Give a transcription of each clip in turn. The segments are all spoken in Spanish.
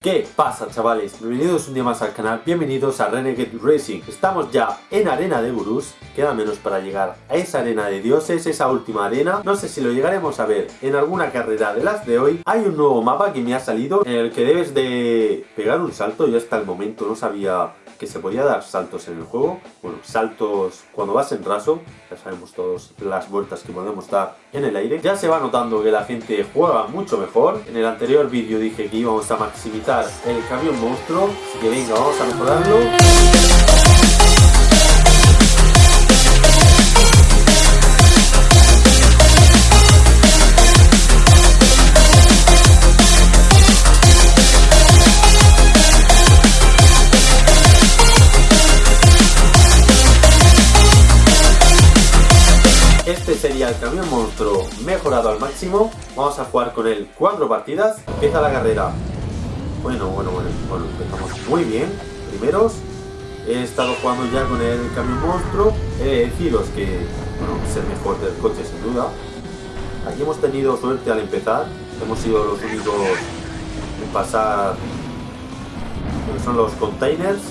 ¿Qué pasa chavales? Bienvenidos un día más al canal, bienvenidos a Renegade Racing. Estamos ya en Arena de Gurús Queda menos para llegar a esa arena de dioses, esa última arena. No sé si lo llegaremos a ver en alguna carrera de las de hoy. Hay un nuevo mapa que me ha salido En el que debes de pegar un salto. Yo hasta el momento no sabía que se podía dar saltos en el juego. Bueno, saltos cuando vas en raso, ya sabemos todos las vueltas que podemos dar en el aire. Ya se va notando que la gente juega mucho mejor. En el anterior vídeo dije que íbamos a maximizar el camión monstruo, así que venga, vamos a mejorarlo. Vamos a jugar con él cuatro partidas. Empieza la carrera. Bueno, bueno, bueno, bueno, empezamos muy bien. Primeros. He estado jugando ya con el camión monstruo. He de deciros que, bueno, es el mejor del coche sin duda. Aquí hemos tenido suerte al empezar. Hemos sido los únicos en pasar son los containers.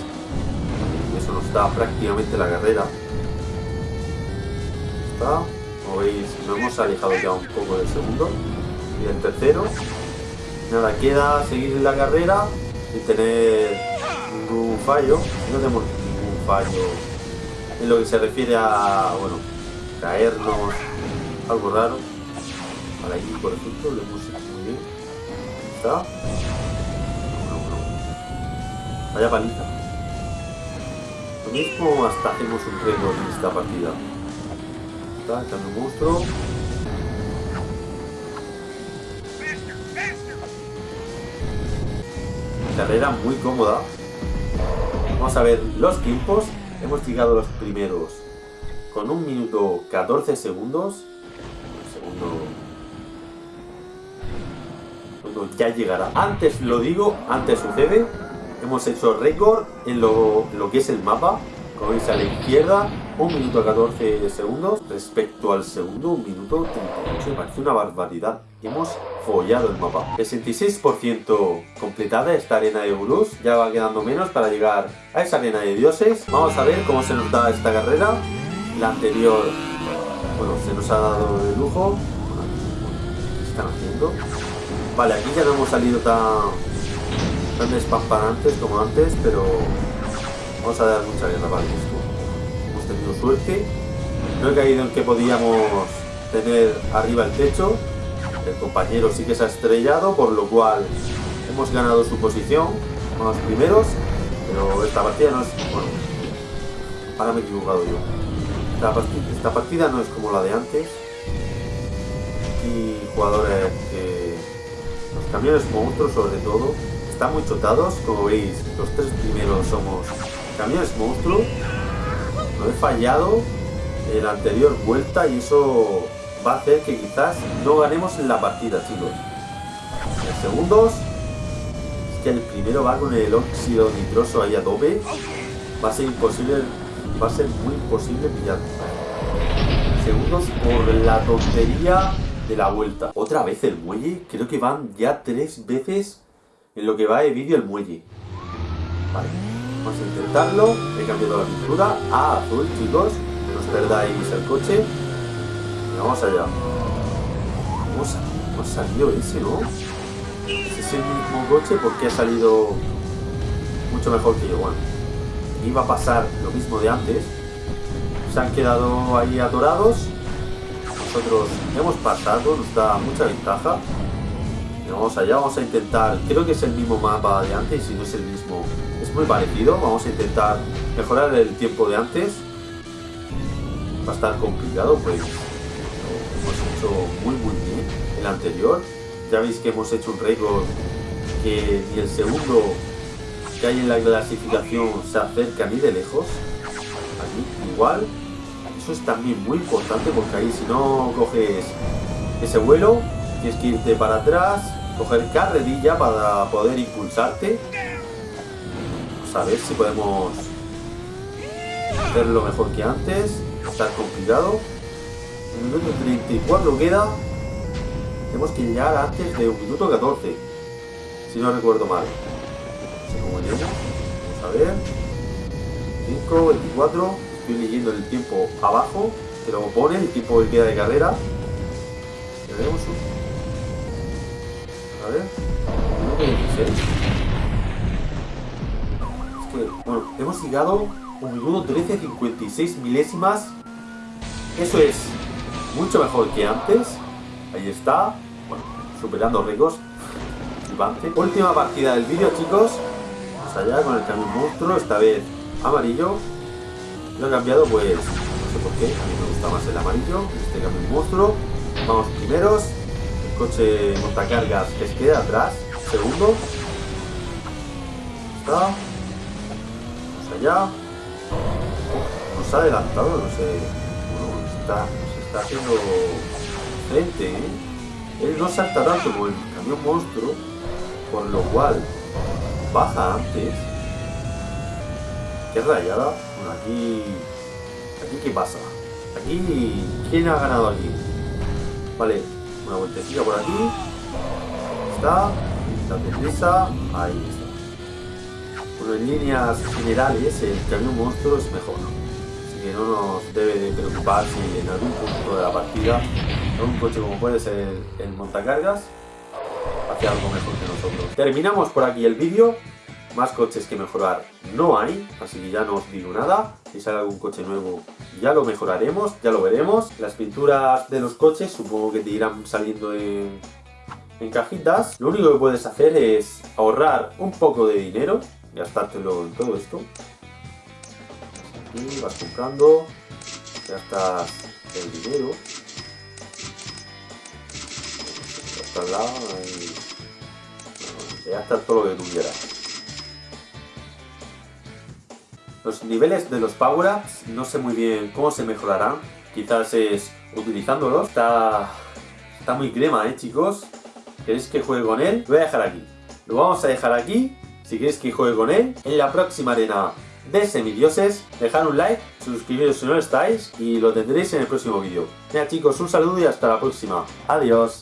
Y eso nos da prácticamente la carrera como veis nos hemos alejado ya un poco del segundo. Y del tercero nada queda seguir la carrera y tener ningún fallo. No tenemos ningún fallo en lo que se refiere a bueno caernos algo raro. Para aquí por ejemplo lo hemos hecho muy bien. Está. Vaya paliza. Lo mismo hasta hacemos un récord en esta partida está, echando monstruo. Carrera muy cómoda. Vamos a ver los tiempos. Hemos llegado los primeros con un minuto 14 segundos. segundo, segundo ya llegará. Antes lo digo, antes sucede. Hemos hecho récord en lo, lo que es el mapa. Como veis a la izquierda, 1 minuto 14 segundos respecto al segundo 1 minuto 38. Me parece una barbaridad. Hemos follado el mapa. 66% completada esta arena de gurús. Ya va quedando menos para llegar a esa arena de dioses. Vamos a ver cómo se nos da esta carrera. La anterior, bueno, se nos ha dado de lujo. ¿Qué están haciendo? Vale, aquí ya no hemos salido tan, tan despampanantes como antes, pero Vamos a dar mucha guerra para esto. Hemos tenido suerte. No he caído en que podíamos tener arriba el techo. El compañero sí que se ha estrellado, por lo cual hemos ganado su posición. Vamos primeros. Pero esta partida no es... Bueno, ahora me he equivocado yo. Esta partida, esta partida no es como la de antes. Y jugadores que... Los camiones monstruos sobre todo están muy chotados. Como veis, los tres primeros somos camiones monstruo. No he fallado en la anterior vuelta y eso va a hacer que quizás no ganemos en la partida, chicos. En segundos, es que el primero va con el óxido nitroso ahí a tope. Va a ser imposible, va a ser muy imposible pillar. Segundos por la tontería de la vuelta. Otra vez el muelle, creo que van ya tres veces en lo que va de vídeo el muelle. Vale. Vamos a intentarlo. He cambiado la pintura a azul, chicos. No os perdáis el coche. Vamos allá. ¿Cómo, ha salido ese, no? Ese es el mismo coche porque ha salido mucho mejor que yo. Iba a pasar lo mismo de antes. Se han quedado ahí atorados. Nosotros hemos pasado, nos da mucha ventaja. Vamos allá, vamos a intentar, creo que es el mismo mapa de antes, y si no es el mismo, es muy parecido. Vamos a intentar mejorar el tiempo de antes. Va a estar complicado, pues hemos hecho muy muy bien el anterior. Ya veis que hemos hecho un récord que ni el segundo que hay en la clasificación se acerca ni de lejos. Aquí igual. Eso es también muy importante porque ahí si no coges ese vuelo, tienes que irte para atrás, coger carrerilla para poder impulsarte. Vamos a ver si podemos hacerlo mejor que antes. Está complicado. Un minuto 34 queda. Tenemos que llegar antes de un minuto 14. Si no recuerdo mal. Vamos a ver. 5, 24. Estoy leyendo el tiempo abajo. Que lo pone, el tiempo que queda de carrera. Tenemos. A ver. 1.26. Es que, bueno, hemos llegado un minuto 13.56 milésimas. Eso es mucho mejor que antes. Ahí está. Bueno, superando récords. Última partida del vídeo, chicos. Vamos allá con el camión monstruo. Esta vez amarillo. Lo he cambiado, pues, no sé por qué. A mí me gusta más el amarillo. Este camión monstruo. Vamos primeros. Coche montacargas que se queda atrás. Segundo. Está. Allá. Nos ha adelantado, no sé. Bueno, está, se está haciendo frente, ¿eh? Él no salta tanto como el camión monstruo, por lo cual baja antes. Qué rayada. Aquí. ¿Aquí qué pasa? Aquí. ¿Quién ha ganado aquí? Vale, una vueltecita por aquí. Está. La deprisa. Ahí está. En líneas generales, el camión monstruo es mejor. Así que no nos debe de preocupar si en algún punto de la partida un coche como puede ser el, el montacargas hace algo mejor que nosotros. Terminamos por aquí el vídeo. Más coches que mejorar no hay, así que ya no os digo nada. Si sale algún coche nuevo ya lo mejoraremos, ya lo veremos. Las pinturas de los coches supongo que te irán saliendo en, cajitas. Lo único que puedes hacer es ahorrar un poco de dinero, gastártelo en todo esto. Aquí vas comprando, gastas el dinero. Al lado, ahí. Te gastas todo lo que tú quieras. Los niveles de los power-ups no sé muy bien cómo se mejorarán. Quizás es utilizándolos. Está, está muy crema, ¿eh, chicos? ¿Queréis que juegue con él? Lo voy a dejar aquí. Lo vamos a dejar aquí. Si queréis que juegue con él. En la próxima arena de semidioses. Dejad un like, suscribiros si no lo estáis. Y lo tendréis en el próximo vídeo. Mira chicos, un saludo y hasta la próxima. Adiós.